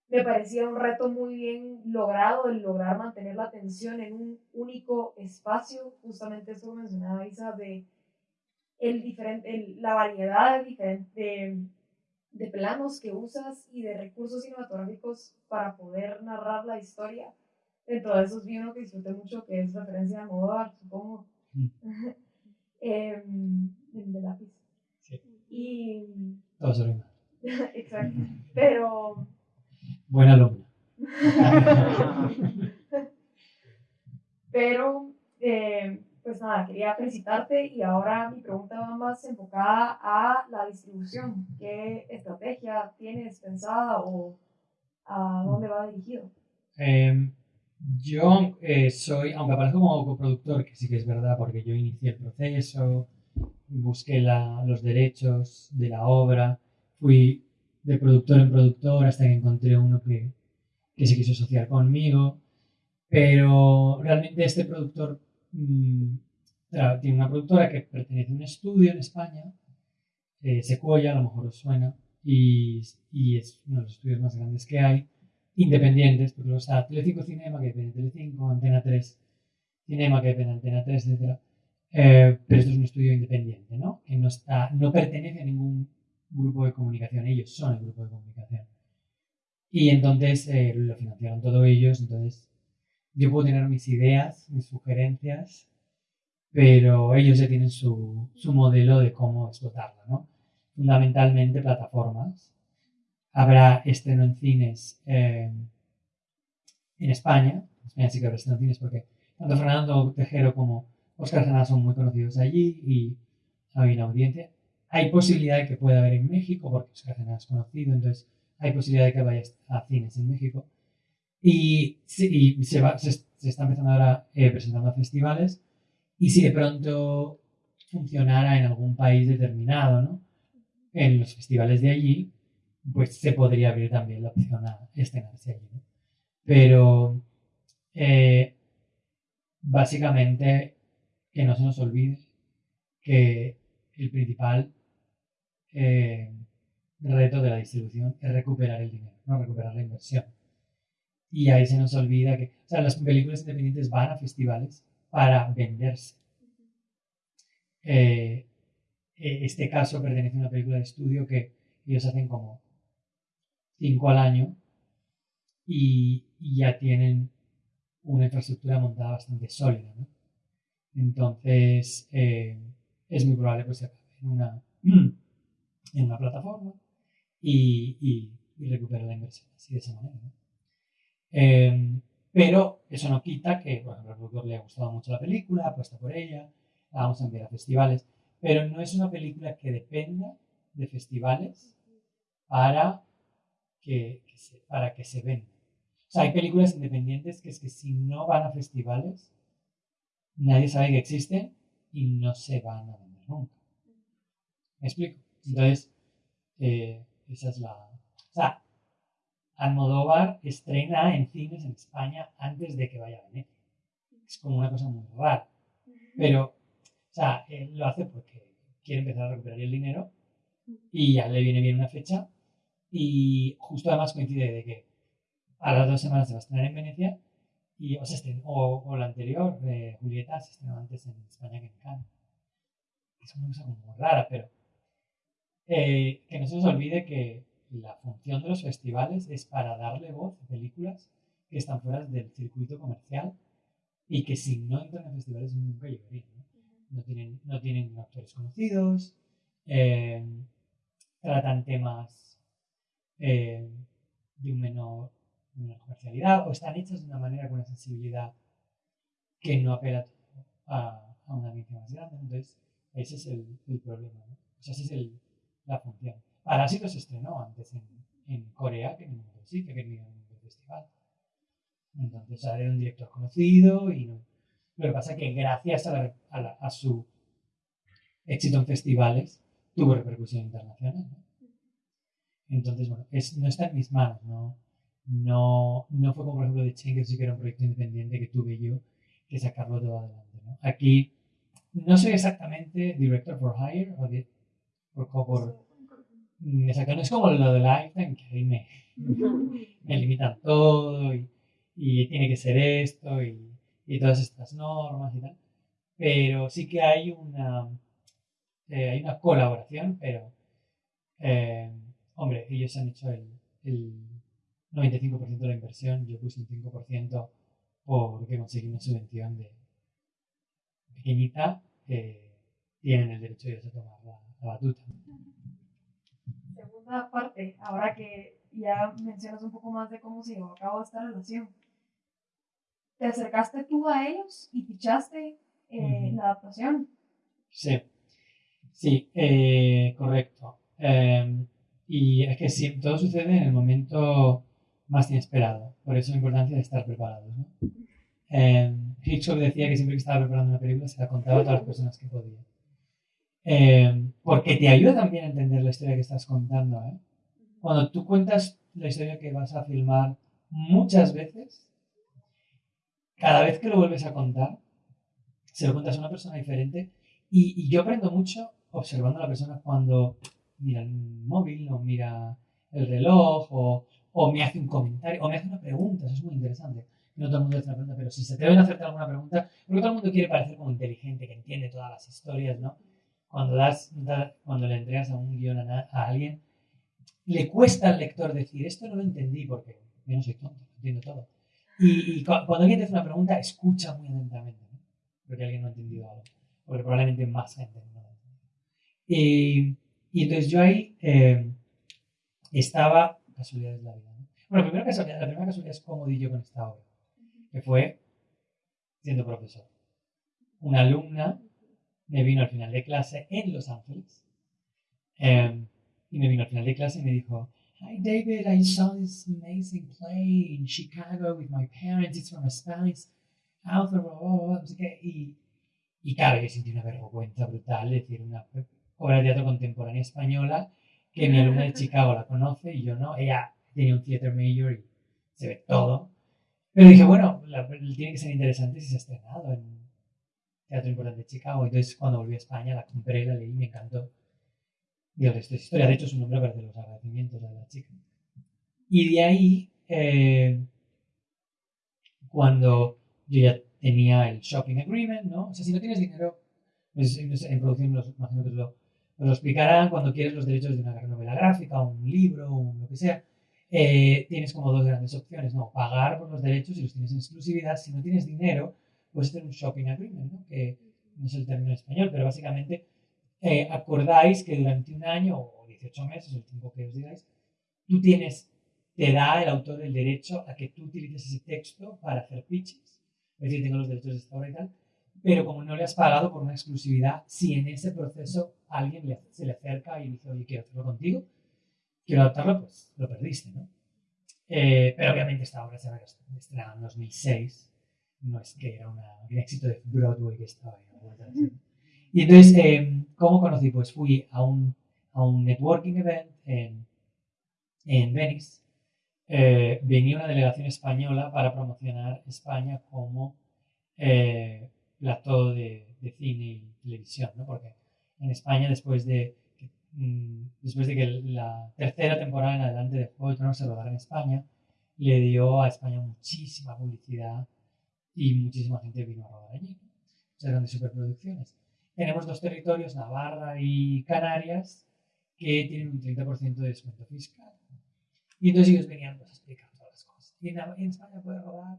me parecía un reto muy bien logrado el lograr mantener la atención en un único espacio. Justamente eso mencionaba Isa, de el diferente, el- la variedad de, de, de planos que usas y de recursos cinematográficos para poder narrar la historia. Dentro de esos vi uno que disfruté mucho, que es referencia a Almodóvar, supongo. Em, el de lápiz. Sí. Y, Todo exacto. Pero, Buena alumna. pero, eh, pues nada, quería felicitarte y ahora mi pregunta va más enfocada a la distribución. ¿Qué estrategia tienes pensada o a dónde va dirigido? Eh, yo eh, soy, aunque aparezco como coproductor, que sí que es verdad, porque yo inicié el proceso, busqué la- los derechos de la obra, fui de productor en productor hasta que encontré uno que, que se quiso asociar conmigo, pero realmente este productor mm, tra- tiene una productora que pertenece a un estudio en España, eh, a lo mejor os suena, y, y es uno de los estudios más grandes que hay independientes, porque luego está Telecinco Cinema, que depende de Telecinco, Antena 3 Cinema, que depende de Antena 3, etc. Eh, pero esto es un estudio independiente, ¿no? Que no, está, no pertenece a ningún grupo de comunicación, ellos son el grupo de comunicación. Y entonces eh, lo financiaron todos ellos, entonces yo puedo tener mis ideas, mis sugerencias, pero ellos ya tienen su, su modelo de cómo explotarlo, ¿no? Fundamentalmente plataformas, habrá estreno en cines eh, en España. En España sí que habrá estreno en cines porque tanto Fernando Tejero como Oscar Granada son muy conocidos allí y hay una audiencia. Hay posibilidad de que pueda haber en México porque es conocido, entonces hay posibilidad de que vaya a cines en México. Y, y se, va, se, se está empezando ahora eh, presentando a festivales y si de pronto funcionara en algún país determinado, ¿no? En los festivales de allí, pues se podría abrir también la opción a estrenarse allí. ¿no? Pero eh, básicamente que no se nos olvide que el principal eh, reto de la distribución es recuperar el dinero, no recuperar la inversión. Y ahí se nos olvida que, o sea, las películas independientes van a festivales para venderse. Eh, eh, este caso pertenece a una película de estudio que ellos hacen como cinco al año y, y ya tienen una infraestructura montada bastante sólida. ¿no? Entonces, eh, es muy probable pues, se acabe en una, en una plataforma y, y, y la inversión así de esa manera. Eh, pero eso no quita que, por ejemplo, al productor le ha gustado mucho la película, apuesta por ella, la vamos a enviar a festivales, pero no es una película que dependa de festivales para que, se, para que se venda. Hay películas independientes que es que si no van a festivales, nadie sabe que existen y no se van a vender nunca. ¿Me explico? Entonces, eh, esa es la... O sea, Almodóvar estrena en cines en España antes de que vaya a Venecia. Es como una cosa muy rara. Pero, o sea, él lo hace porque quiere empezar a recuperar el dinero y ya le viene bien una fecha y justo además coincide de que a las dos semanas se va a estrenar en Venecia y, o, se estrenó- o, o la anterior, eh, Julieta, se estrenó antes en España que en Cannes. Es una cosa como rara, pero eh, que no se nos olvide que la función de los festivales es para darle voz a películas que están fuera del circuito comercial y que si no entran en festivales nunca llegarían. ¿no? No tienen, no tienen actores conocidos, eh, tratan temas eh, de un menor, de menor comercialidad o están hechas de una manera con una sensibilidad que no apela a, a una audiencia más grande. Entonces, ese es el, el problema. ¿no? O sea, esa es el, la función. Parásito se estrenó antes en, en Corea que en ningún sitio, que en ningún festival. Entonces sale un director conocido y no. Lo que pasa es que gracias a, la- a la- a su éxito en festivales tuvo repercusión internacional. ¿no? Entonces, bueno, es- no está en mis manos, ¿no? No, no fue como por ejemplo de Chen, sí que era un proyecto independiente que tuve yo que sacarlo todo adelante. ¿no? Aquí no soy exactamente director for hire o de, por, mm, exacto, no es como lo de Lifetime, que ahí me, me limitan todo y, y tiene que ser esto y, y todas estas normas y tal. Pero sí que hay una, eh, hay una colaboración, pero, eh, hombre, ellos han hecho el, el 95% de la inversión, yo puse un 5% porque conseguí una subvención de pequeñita, eh, tienen el derecho ellos a tomar la, batuta. Segunda parte, ahora que ya mencionas un poco más de cómo se llevó a cabo esta relación. ¿Te acercaste tú a ellos y fichaste eh, Ujú. la adaptación? Sí, sí, eh, correcto. Eh, y es que sí, todo sucede en el momento más inesperado, por eso la importancia de estar preparados. ¿no? Eh, Hitchcock decía que siempre que estaba preparando una película se la contaba a todas las personas que podía. Eh, porque te ayuda también a entender la historia que estás contando. ¿eh? Cuando tú cuentas la historia que vas a filmar muchas veces, cada vez que lo vuelves a contar, se lo cuentas a una persona diferente y, y yo aprendo mucho observando a la persona cuando mira el móvil o mira el reloj o, o me hace un comentario o me hace una pregunta, eso es muy interesante. No todo el mundo hace una pregunta, pero si se te ven a hacerte alguna pregunta, porque todo el mundo quiere parecer como inteligente, que entiende todas las historias, ¿no? Cuando, das, da- cuando le entregas un guion a, a alguien, le cuesta al lector decir, esto no lo entendí porque yo no soy tonto, lo entiendo todo. Y, y cu- cuando alguien te hace una pregunta, escucha muy atentamente, ¿no? porque alguien no ha entendido algo, porque probablemente más ha entendido. Y, y entonces yo ahí eh, estaba, casualidades de la vida, ¿no? Bueno, primero casualidad, la primera casualidad es cómo di yo con esta obra, que fue siendo profesor. Una alumna me vino al final de clase en Los Ángeles eh, y me vino al final de clase y me dijo, Hi David, I saw this amazing play in Chicago with my parents. It's from a Spanish author, qué. Y, y claro, yo sentí una vergüenza brutal de decir una obra de teatro contemporánea española que mi alumna de Chicago la conoce y yo no. Ella tenía un theater major y se ve todo. Pero dije, bueno, la- tiene que ser interesante si se ha estrenado en Teatro Importante de Chicago. Entonces, cuando volví a España, la compré, la leí, me encantó. Y el resto es historia. De hecho, su nombre aparece los agradecimientos a la chica. Y de ahí, eh, cuando yo ya tenía el shopping agreement, ¿no? O sea, si no tienes dinero, pues, en producción los, imagino que lo, lo explicarán, cuando quieres los derechos de una novela gráfica, un libro, un lo que sea, eh, tienes como dos grandes opciones, ¿no? Pagar por los derechos y los tienes en exclusividad. Si no tienes dinero, un shopping agreement, ¿no? Que no es el término en español, pero básicamente eh, acordáis que durante un año o 18 meses, el tiempo que os digáis, tú tienes, te da el autor el derecho a que tú utilices ese texto para hacer pitches. Es decir, tengo los derechos de esta obra y tal, pero como no le has pagado por una exclusividad, si en ese proceso alguien le- se le acerca y dice, oye, quiero hacerlo contigo, quiero adaptarlo, pues lo perdiste, ¿no? Eh, pero obviamente esta obra se había estrenado en 2006, no es que era una- un éxito de Broadway que estaba ahí. Y entonces, eh, ¿cómo conocí? Pues fui a un, a un networking event en, en Venice. Eh, venía una delegación española para promocionar España como eh, plató de, de cine y televisión, ¿no? Porque en España, después de, que, mm, después de que la tercera temporada en adelante de Juego de Tronos se rodara en España, le dio a España muchísima publicidad y muchísima gente vino a rodar allí. Muchas grandes superproducciones. Tenemos dos territorios, Navarra y Canarias, que tienen un 30% de descuento fiscal. Y entonces ellos venían pues, a explicar todas las cosas. Y en, en España puede rodar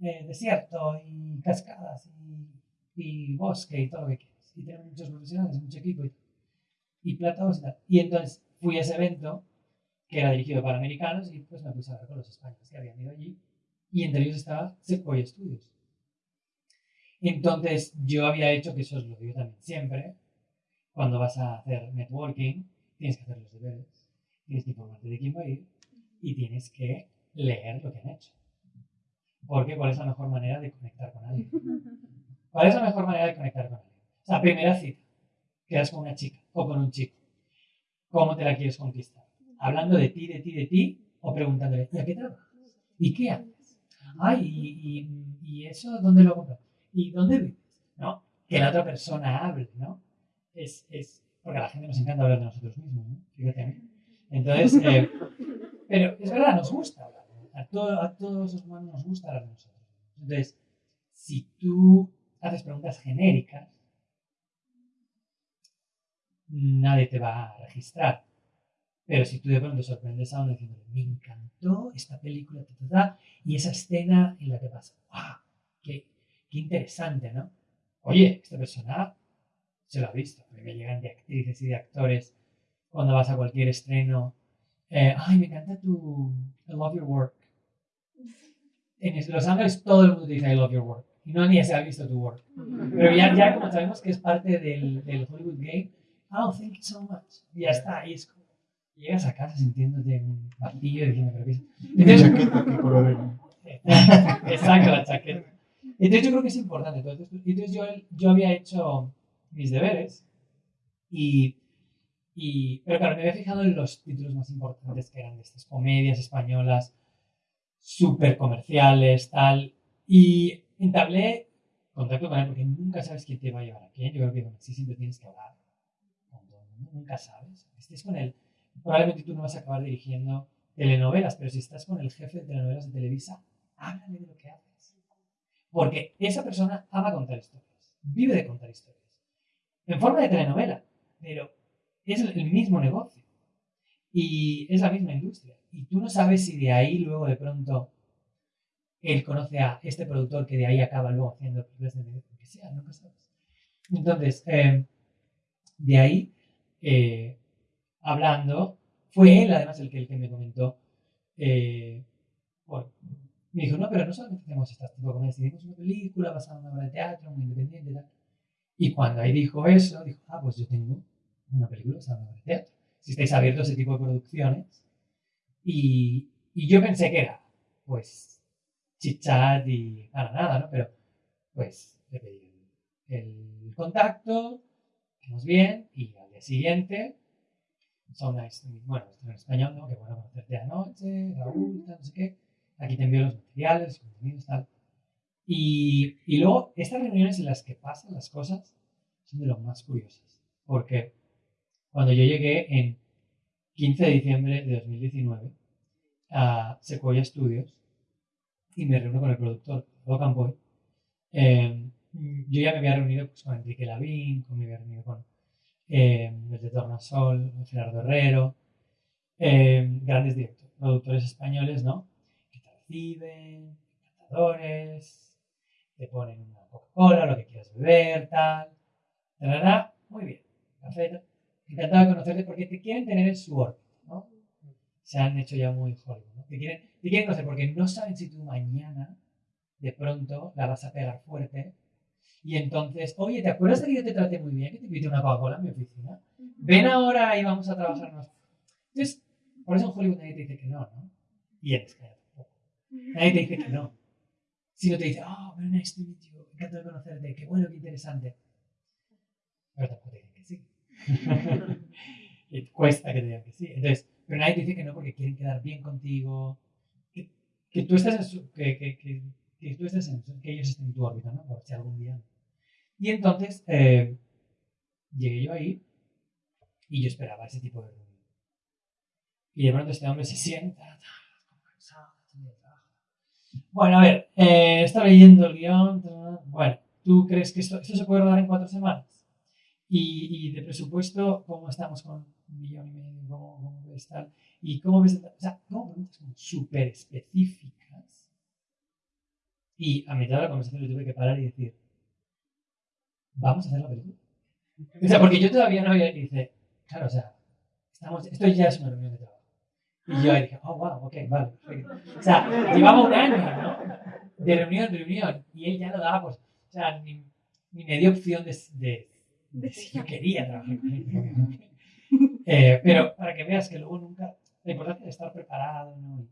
eh, desierto y cascadas y, y bosque y todo lo que quieras. Y tenemos muchos profesionales, mucho equipo y, y y tal. Y entonces fui a ese evento que era dirigido para americanos y pues me puse a hablar con los españoles que habían ido allí. Y entre ellos estaba Sequoia Studios. Entonces yo había hecho, que eso es lo yo también siempre, cuando vas a hacer networking, tienes que hacer los deberes. tienes que informarte de quién va a ir y tienes que leer lo que han hecho. Porque ¿cuál es la mejor manera de conectar con alguien? ¿Cuál es la mejor manera de conectar con alguien? O sea, primera cita, quedas con una chica o con un chico. ¿Cómo te la quieres conquistar? Hablando de ti, de ti, de ti, o preguntándole, ¿y a qué trabajas? ¿Y qué haces? Ay, y, y- eso, ¿dónde lo compras? ¿Y dónde vives? ¿No? Que la otra persona hable, ¿no? Es, es, porque a la gente nos encanta hablar de nosotros mismos, ¿no? Fíjate a mí. Entonces, eh, pero es verdad, nos gusta hablar. A, a todos los humanos nos gusta hablar de nosotros. Entonces, si tú haces preguntas genéricas, nadie te va a registrar. Pero si tú de pronto sorprendes a uno diciéndole, me encantó esta película, ta, ta, ta, y esa escena en la que pasa, ¡ah! Qué, qué interesante, ¿no? Oye, esta persona se lo ha visto. A mí me llegan de actrices y de actores cuando vas a cualquier estreno. eh, Ay, me encanta tu I love your work. En Los Ángeles todo el mundo dice I love your work. Y no ni se ha visto tu work. Pero ya, ya como sabemos que es parte del, del Hollywood Game, oh, thank you so much. Y ya está, y es como, llegas a casa sintiéndote un vacío diciendo, pero ¿qué es? ¿Y Entonces, chaqueta qué color era? Exacto, la chaqueta. Entonces yo creo que es importante todo esto. Entonces yo, yo había hecho mis deberes y, y... Pero claro, me había fijado en los títulos más importantes que eran de estas comedias españolas, súper comerciales, tal. Y entablé contacto con él porque nunca sabes quién te va a llevar a quién. Yo creo que con sí siempre tienes que hablar con todo el mundo. Nunca sabes. Estés con él. Probablemente tú no vas a acabar dirigiendo telenovelas, pero si estás con el jefe de telenovelas de Televisa, háblale de lo que haces. Porque esa persona ama contar historias, vive de contar historias. En forma de telenovela, pero es el mismo negocio. Y es la misma industria. Y tú no sabes si de ahí luego de pronto él conoce a este productor que de ahí acaba luego haciendo películas de que sea, nunca sabes. Entonces, eh, de ahí, eh, hablando, fue él además el que, el que me comentó, eh, me dijo, no, pero no solamente hacemos este tipo de comedias, hicimos una película basada en una obra de teatro, muy independiente tal. Y cuando ahí dijo eso, dijo, ah, pues yo tengo una película basada en una obra de teatro. Si estáis abiertos a ese tipo de producciones. Y, y yo pensé que era, pues, chit-chat y para nada, ¿no? Pero, pues, le pedí el, contacto, quedamos bien, y al día siguiente, nice, bueno, esto en español, ¿no? Que bueno conocerte anoche, Raúl, tal, no sé qué. Aquí te envío los materiales, los contenidos, tal. Y, y luego, estas reuniones en las que pasan las cosas son de lo más curiosas. Porque cuando yo llegué en 15 de diciembre de 2019 a Sequoia Studios y me reúno con el productor, and Boy, eh, yo ya me había reunido pues, con Enrique Lavín, me había reunido con eh, desde Tornasol, Gerardo Herrero, eh, grandes directores, productores españoles, ¿no? Que te reciben, encantadores, te ponen una Coca-Cola, lo que quieras beber, tal. Muy bien, perfecto. Encantado de conocerte porque te quieren tener en su órbita, ¿no? Se han hecho ya muy Hollywood, ¿no? Te quieren, te quieren conocer porque no saben si tú mañana, de pronto, la vas a pegar fuerte y entonces, oye, ¿te acuerdas de que yo te traté muy bien? Que te invité una Coca-Cola en mi oficina. Ven ahora y vamos a trabajarnos. Entonces, por eso en Hollywood nadie te dice que no, ¿no? Y en España tampoco. Nadie te dice que no. Sino te dice, oh, very nice to meet you, encantado de conocerte, qué bueno, qué interesante. Pero tampoco te dicen que sí. cuesta que te digan que sí. Entonces, pero nadie te dice que no porque quieren quedar bien contigo. Que, que tú que, que, que, que tú estés en, que ellos estén en tu órbita, ¿no? Por si algún día. Y entonces eh, llegué yo ahí y yo esperaba ese tipo de reunión. Y de pronto este hombre se sienta. Bueno, a ver, eh, estaba leyendo el guion. Bueno, ¿tú crees que esto, esto se puede rodar en cuatro semanas? Y, y de presupuesto, ¿cómo estamos con un millón y medio? ¿Cómo, cómo ves tal? ¿Y cómo ves? O sea, como preguntas súper específicas. Y a mitad de la conversación le tuve que parar y decir, ¿vamos a hacer la película? O sea, porque yo todavía no había... Y dice, claro, o sea, estamos, esto ya es una reunión de trabajo. Y yo ahí dije, oh, wow, ok, vale. O sea, llevaba un año, ¿no? De reunión en reunión. Y él ya lo daba, pues, o sea, ni, ni me dio opción de, de, de si yo quería trabajar. Eh, pero para que veas que luego nunca. La importancia de estar preparado, ¿no?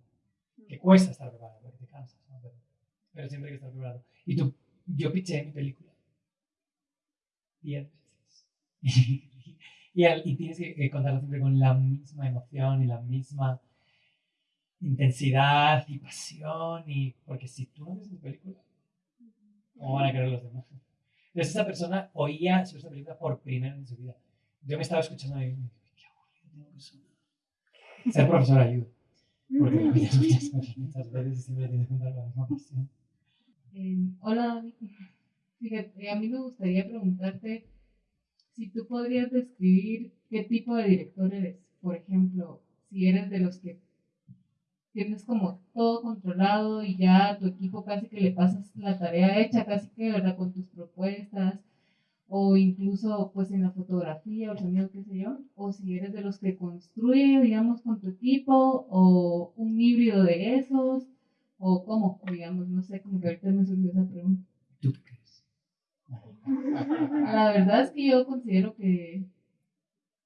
Que cuesta estar preparado, porque te cansas, ¿no? Pero, siempre hay que estar preparado. Y tú, yo piché mi película diez veces. y, al- y tienes que, que contarlo siempre con la misma emoción y la misma intensidad y pasión. Y, porque si tú no ves tu película, ¿cómo van a querer los demás? Entonces esa persona oía sobre esta película por primera vez en su vida. Yo me estaba escuchando y me dije, qué aburrido tengo que sonar. Ser profesor ayuda. Porque repites muchas cosas muchas veces y siempre tienes que contar con la misma pasión. Hola, Dani. Fíjate, a mí me gustaría preguntarte si tú podrías describir qué tipo de director eres. Por ejemplo, si eres de los que tienes como todo controlado y ya a tu equipo casi que le pasas la tarea hecha, casi que, ¿verdad? Con tus propuestas, o incluso pues en la fotografía o el sonido, qué sé yo, o si eres de los que construye, digamos, con tu equipo, o un híbrido de esos, o cómo, digamos, no sé, como que ahorita me surgió esa pregunta. ¿Tú qué crees? La verdad es que yo considero que,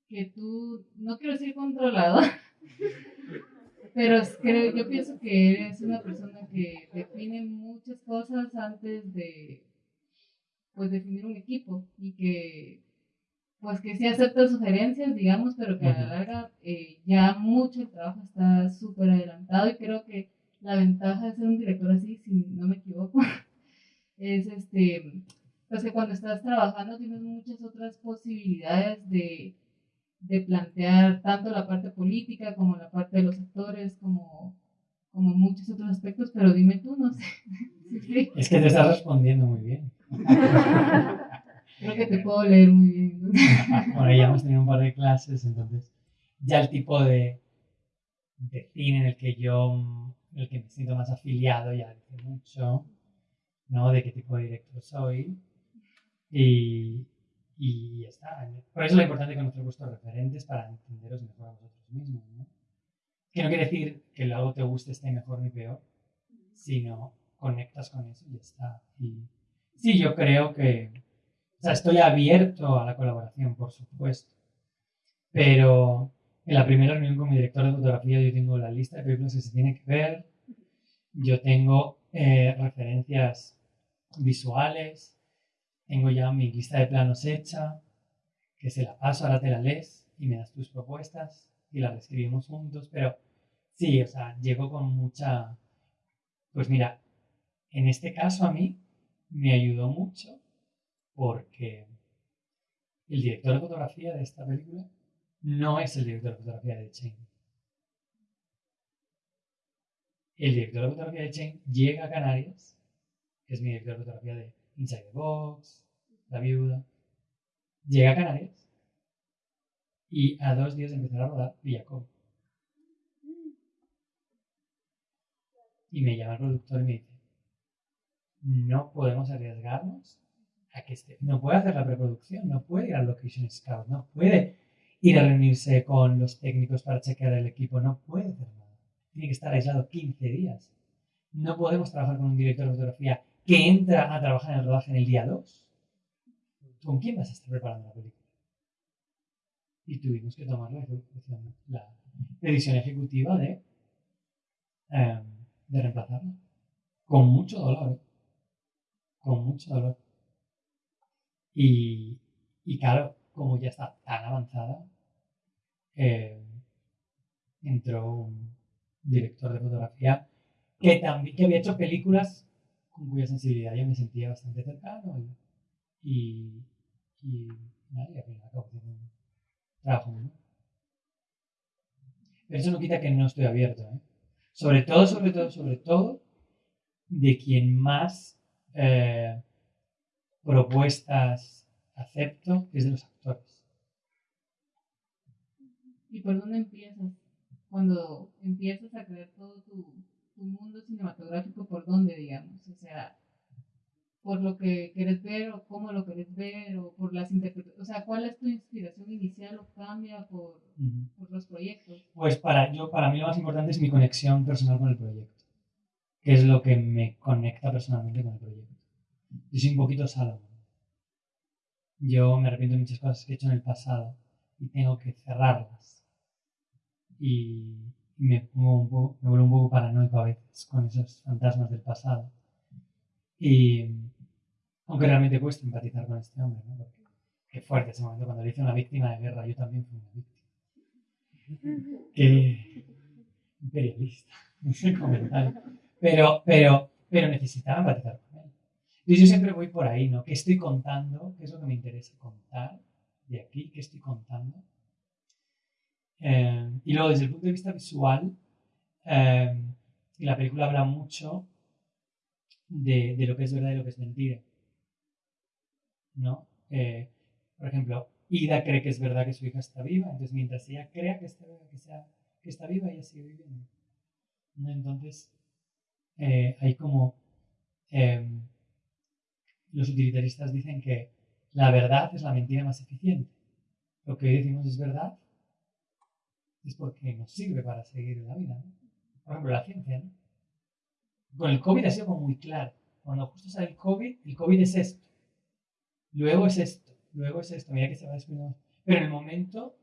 que tú, no quiero decir controlador, pero creo, yo pienso que eres una persona que define muchas cosas antes de pues definir un equipo y que pues que sí acepta sugerencias, digamos, pero que a la larga eh, ya mucho el trabajo está súper adelantado y creo que la ventaja de ser un director así, si no me equivoco, es este pues que cuando estás trabajando tienes muchas otras posibilidades de, de plantear tanto la parte política como la parte de los actores, como, como muchos otros aspectos, pero dime tú, no sé. Sí, Es que te estás respondiendo muy bien. creo que te puedo leer muy bien. ¿no? Bueno, ya hemos tenido un par de clases, entonces ya el tipo de, de cine en el que yo, el que me siento más afiliado ya dice mucho, ¿no? De qué tipo de director soy. Y, y ya está. Por eso es lo importante conocer vuestros referentes para entenderos mejor a vosotros mismos, ¿no? Que no quiere decir que algo te guste esté mejor ni peor, sino conectas con eso y ya está. Y sí, yo creo que, o sea, estoy abierto a la colaboración, por supuesto, pero en la primera reunión con mi director de fotografía yo tengo la lista de películas que se tienen que ver, yo tengo eh, referencias visuales, tengo ya mi lista de planos hecha, que se la paso, ahora te la lees y me das tus propuestas y las escribimos juntos, pero sí, o sea, llego con mucha... Pues mira, en este caso a mí me ayudó mucho porque el director de fotografía de esta película no es el director de fotografía de Chain. El director de fotografía de Chain llega a Canarias, que es mi director de fotografía de Inside the Box, La Viuda, llega a Canarias y a dos días de empezar a rodar Villacón. Y me llama el productor y me dice, no podemos arriesgarnos a que esté, no puede hacer la preproducción, no puede ir al location scout, no puede ir a reunirse con los técnicos para chequear el equipo, no puede hacer nada. Tiene que estar aislado 15 días. No podemos trabajar con un director de fotografía que entra a trabajar en el rodaje en el día 2. ¿Con quién vas a estar preparando la película? Y tuvimos que tomar la, la decisión ejecutiva de, em, de reemplazarla. Con mucho dolor. ¿eh? Con mucho dolor. Y, y claro, como ya está tan avanzada, eh, entró un director de fotografía que también que había hecho películas con cuya sensibilidad yo me sentía bastante cercano y, y, y nada, y al final un trabajo. Pero eso no quita que no estoy abierto, ¿eh? Sobre todo, sobre todo, sobre todo, de quien más eh, propuestas acepto es de los actores. ¿Y por dónde empiezas? Cuando empiezas a crear todo tu, tu mundo cinematográfico, ¿por dónde, digamos? O sea, por lo que quieres ver o cómo lo quieres ver o por las interpretaciones. O sea, ¿cuál es tu inspiración inicial o cambia por, por los proyectos? Pues para, yo, para mí lo más importante es mi conexión personal con el proyecto, que es lo que me conecta personalmente con el proyecto. Yo soy un poquito Salomón. Yo me arrepiento de muchas cosas que he hecho en el pasado, y tengo que cerrarlas. Y, me, pongo un poco, me vuelvo un poco paranoico a veces con esos fantasmas del pasado. Y aunque realmente cuesta empatizar con este hombre, ¿no? Porque qué fuerte ese momento cuando le dice una víctima de guerra, yo también fui una víctima. Qué imperialista, ese comentario. Pero, pero, pero necesitaba empatizar con él. Y yo siempre voy por ahí, ¿no? ¿Qué estoy contando? ¿Qué es lo que me interesa contar de aquí? ¿Qué estoy contando? Eh, y luego, desde el punto de vista visual, eh, la película habla mucho de, de, lo que es verdad y lo que es mentira. ¿No? Eh, por ejemplo, Ida cree que es verdad que su hija está viva, entonces mientras ella crea que está, que sea, que está viva, ella sigue viviendo. ¿No? Entonces, hay como los utilitaristas dicen que la verdad es la mentira más eficiente. Lo que hoy decimos es verdad es porque nos sirve para seguir la vida. ¿no? Por ejemplo, la ciencia. ¿no? Con el COVID ha sido como muy claro. Cuando justo sale el COVID, el COVID es esto. Luego es esto. Luego es esto. Mira que se va descuidando. Pero en el momento,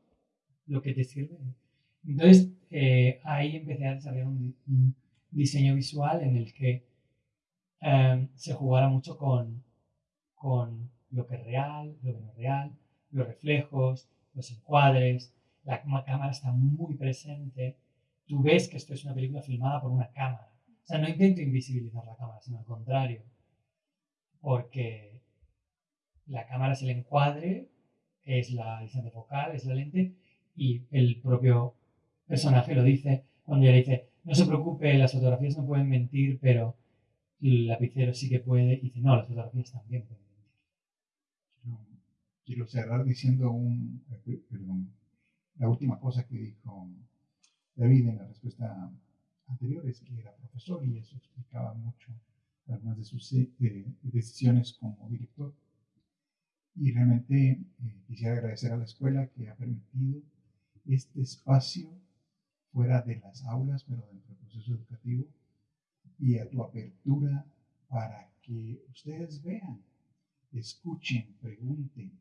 lo que te sirve. Entonces, eh, ahí empecé a desarrollar un, diseño visual en el que eh, se jugara mucho con, con lo que es real, lo que no es real, los reflejos, los encuadres, la cámara está muy presente, tú ves que esto es una película filmada por una cámara. O sea, no intento invisibilizar la cámara, sino al contrario, porque la cámara es el encuadre, es la distancia focal, es la lente, y el propio personaje lo dice. Cuando ella dice, no se preocupe, las fotografías no pueden mentir, pero el lapicero sí que puede, y dice, no, las fotografías también pueden quiero cerrar diciendo un, eh, perdón, la última cosa que dijo David en la respuesta anterior es que era profesor y eso explicaba mucho algunas de sus eh, decisiones como director. Y realmente eh, quisiera agradecer a la escuela que ha permitido este espacio fuera de las aulas, pero dentro del proceso educativo, y a tu apertura para que ustedes vean, escuchen, pregunten,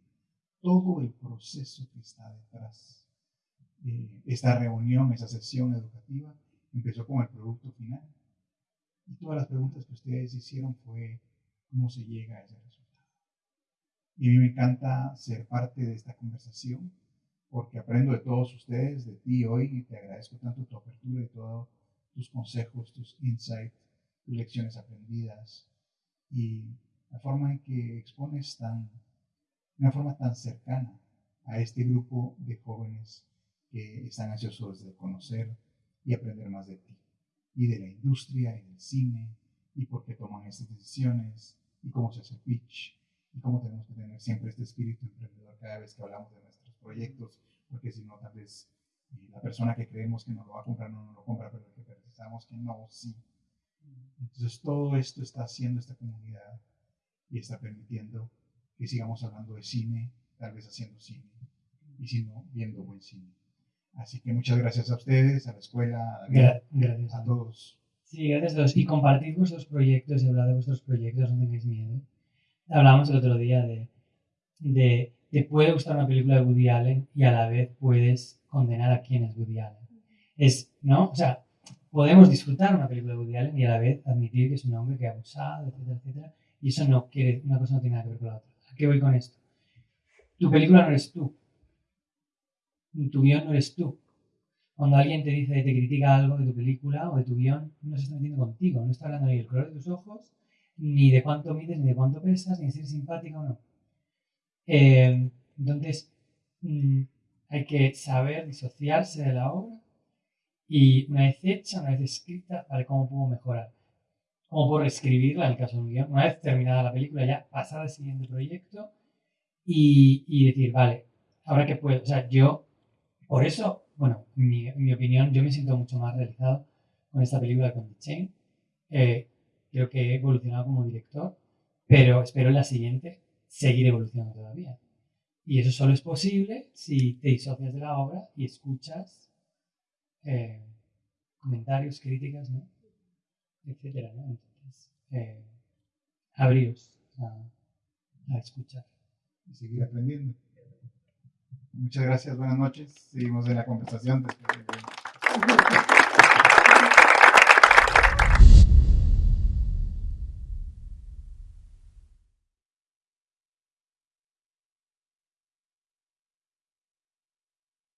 todo el proceso que está detrás. Eh, esta reunión, esa sesión educativa, empezó con el producto final. Y todas las preguntas que ustedes hicieron fue cómo se llega a ese resultado. Y a mí me encanta ser parte de esta conversación porque aprendo de todos ustedes, de ti hoy, y te agradezco tanto tu apertura y todos tus consejos, tus insights, tus lecciones aprendidas y la forma en que expones tan una forma tan cercana a este grupo de jóvenes que están ansiosos de conocer y aprender más de ti, y de la industria y del cine, y por qué toman estas decisiones, y cómo se hace pitch, y cómo tenemos que tener siempre este espíritu emprendedor cada vez que hablamos de nuestros proyectos, porque si no, tal vez eh, la persona que creemos que nos lo va a comprar no nos lo compra, pero que pensamos que no, sí. Entonces todo esto está haciendo esta comunidad y está permitiendo que sigamos hablando de cine, tal vez haciendo cine, y si no, viendo buen cine. Así que muchas gracias a ustedes, a la escuela, a, Gra gracias. a todos. Sí, gracias a todos. Y compartid vuestros proyectos y hablad de vuestros proyectos, no tengáis miedo. Hablábamos el otro día de, de, te puede gustar una película de Woody Allen y a la vez puedes condenar a quién es Woody Allen. Es, ¿no? O sea, podemos disfrutar una película de Woody Allen y a la vez admitir que es un hombre que ha abusado, etcétera, etcétera. Y eso no quiere, una cosa no tiene nada que ver con la otra. ¿A qué voy con esto? Tu película no eres tú. Tu guion no eres tú. Cuando alguien te dice, te critica algo de tu película o de tu guion, no se está metiendo contigo. No está hablando ni del color de tus ojos, ni de cuánto mides, ni de cuánto pesas, ni de si eres simpática o no. Eh, entonces, mmm, hay que saber disociarse de la obra y una vez hecha, una vez escrita, ¿vale? ¿Cómo puedo mejorar? ¿Cómo puedo reescribirla en el caso de un guion? Una vez terminada la película, ya pasar al siguiente proyecto y, y decir, vale, ahora que puedo, o sea, yo, por eso, bueno, en mi, mi, opinión, yo me siento mucho más realizado con esta película con The Chain. Eh, creo que he evolucionado como director, pero espero en la siguiente seguir evolucionando todavía. Y eso solo es posible si te disocias de la obra y escuchas eh, comentarios, críticas, ¿no? etcétera, ¿no? Entonces, eh, a, a, escuchar. Y seguir aprendiendo. Muchas gracias, buenas noches. Seguimos en la conversación después de-